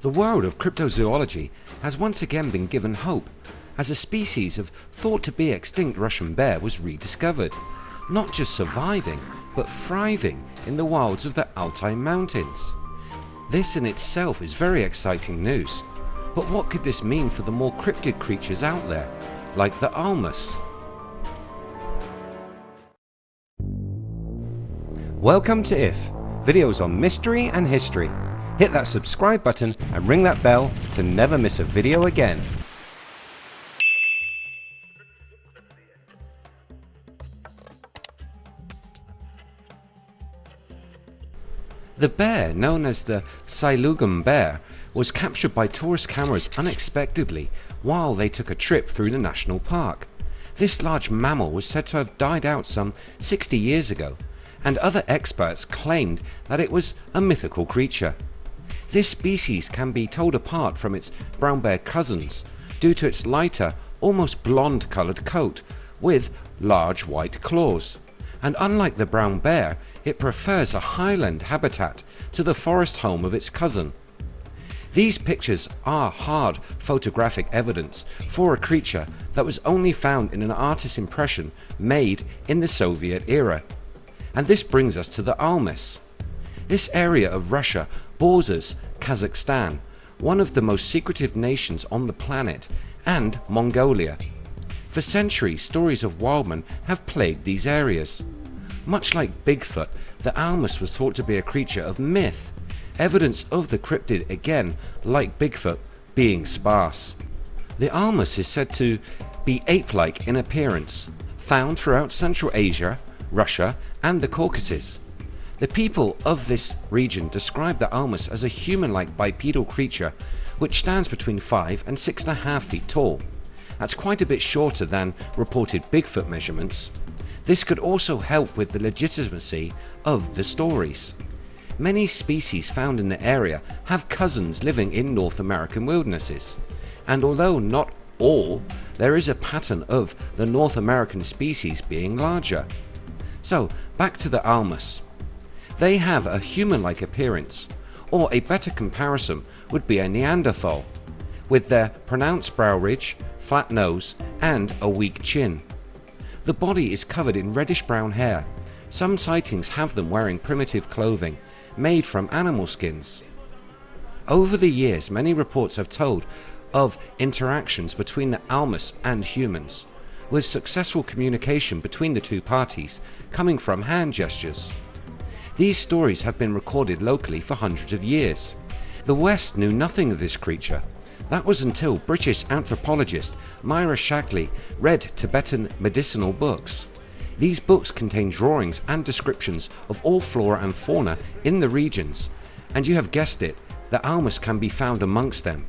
The world of cryptozoology has once again been given hope as a species of thought to be extinct Russian bear was rediscovered, not just surviving but thriving in the wilds of the Altai mountains. This in itself is very exciting news, but what could this mean for the more cryptid creatures out there, like the Almas? Welcome to IF, videos on mystery and history. Hit that subscribe button and ring that bell to never miss a video again. The bear known as the Silugem bear was captured by tourist cameras unexpectedly while they took a trip through the national park. This large mammal was said to have died out some 60 years ago and other experts claimed that it was a mythical creature. This species can be told apart from its brown bear cousins due to its lighter almost blonde coloured coat with large white claws and unlike the brown bear it prefers a highland habitat to the forest home of its cousin. These pictures are hard photographic evidence for a creature that was only found in an artist's impression made in the Soviet era. And this brings us to the Almas. This area of Russia borders Kazakhstan, one of the most secretive nations on the planet, and Mongolia. For centuries stories of wildmen have plagued these areas. Much like Bigfoot, the Almas was thought to be a creature of myth, evidence of the cryptid again like Bigfoot being sparse. The Almas is said to be ape-like in appearance, found throughout Central Asia, Russia and the Caucasus. The people of this region describe the Almas as a human-like bipedal creature which stands between 5 and 6.5 feet tall. That's quite a bit shorter than reported Bigfoot measurements this could also help with the legitimacy of the stories. Many species found in the area have cousins living in North American wildernesses and although not all there is a pattern of the North American species being larger. So back to the Almas. They have a human-like appearance or a better comparison would be a Neanderthal with their pronounced brow ridge, flat nose and a weak chin. The body is covered in reddish brown hair. Some sightings have them wearing primitive clothing made from animal skins. Over the years many reports have told of interactions between the Almas and humans with successful communication between the two parties coming from hand gestures. These stories have been recorded locally for hundreds of years. The West knew nothing of this creature that was until British anthropologist Myra Shackley read Tibetan medicinal books. These books contain drawings and descriptions of all flora and fauna in the regions and you have guessed it, the Almas can be found amongst them.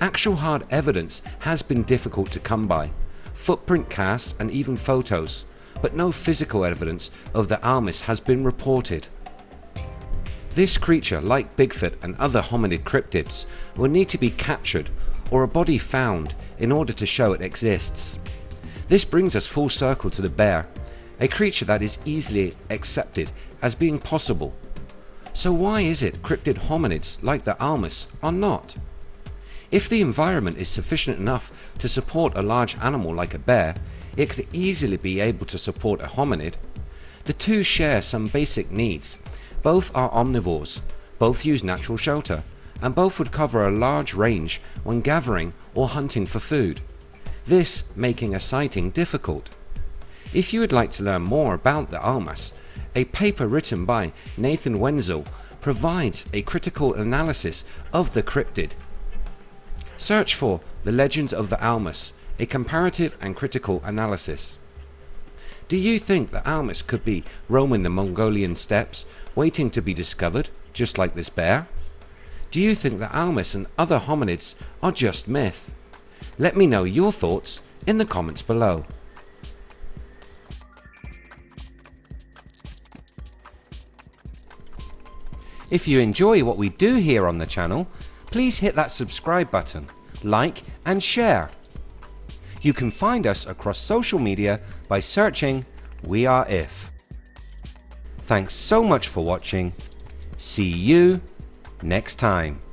Actual hard evidence has been difficult to come by, footprint casts and even photos, but no physical evidence of the Almas has been reported. This creature like Bigfoot and other hominid cryptids will need to be captured or a body found in order to show it exists. This brings us full circle to the bear, a creature that is easily accepted as being possible. So why is it cryptid hominids like the Almas are not? If the environment is sufficient enough to support a large animal like a bear, it could easily be able to support a hominid. The two share some basic needs both are omnivores, both use natural shelter, and both would cover a large range when gathering or hunting for food, this making a sighting difficult. If you would like to learn more about the Almas, a paper written by Nathan Wenzel provides a critical analysis of the cryptid. Search for The Legends of the Almas, a comparative and critical analysis. Do you think that Almas could be roaming the Mongolian steppes waiting to be discovered just like this bear? Do you think that Almas and other hominids are just myth? Let me know your thoughts in the comments below. If you enjoy what we do here on the channel please hit that subscribe button, like and share you can find us across social media by searching We Are If. Thanks so much for watching. See you next time.